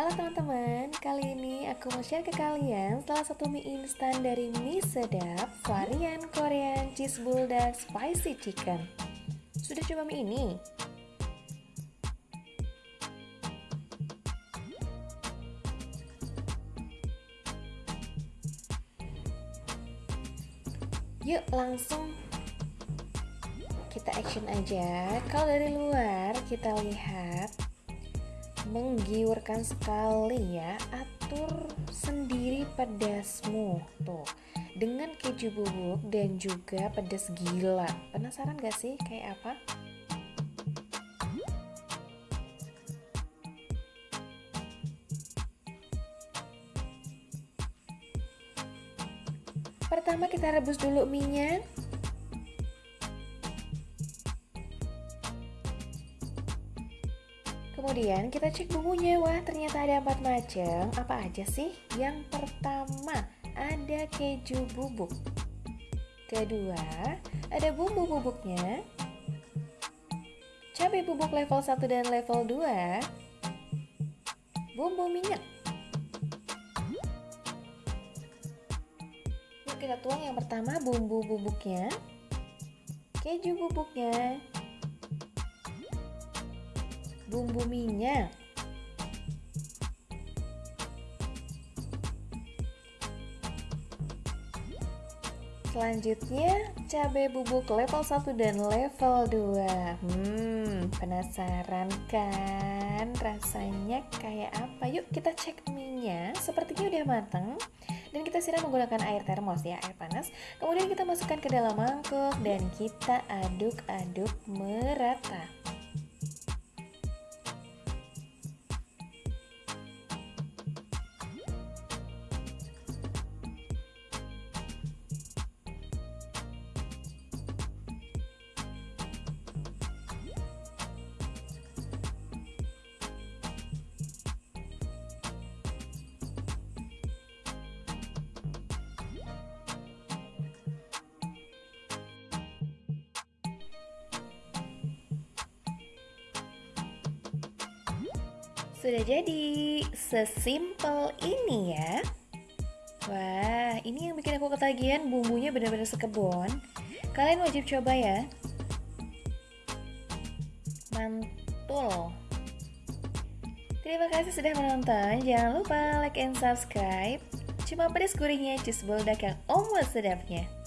Halo teman-teman, kali ini aku mau share ke kalian salah satu mie instan dari mie sedap varian Korean Cheese Bulldog Spicy Chicken. Sudah coba mie ini? Yuk langsung kita action aja. Kalau dari luar kita lihat menggiurkan sekali ya. Atur sendiri pedasmu tuh. Dengan keju bubuk dan juga pedas gila. Penasaran gak sih kayak apa? Pertama kita rebus dulu minyak Kemudian kita cek bumbunya, wah ternyata ada empat macam. Apa aja sih? Yang pertama ada keju bubuk. Kedua ada bumbu bubuknya. Cabai bubuk level 1 dan level 2. Bumbu minyak. Yuk kita tuang yang pertama bumbu bubuknya. Keju bubuknya, bumbu minyak. Selanjutnya, cabai bubuk level 1 dan level 2 Hmm, penasaran kan rasanya kayak apa? Yuk kita cek minyak, sepertinya udah mateng. Dan kita siram menggunakan air termos ya, air panas. Kemudian kita masukkan ke dalam mangkuk dan kita aduk-aduk merata Sudah jadi, sesimpel ini ya. Wah, ini yang bikin aku ketagihan. Bumbunya benar-benar sekebun Kalian wajib coba ya. Mantul. Terima kasih sudah menonton. Jangan lupa like and subscribe. Cuma pedas gurihnya cheese bulldog yang omot sedapnya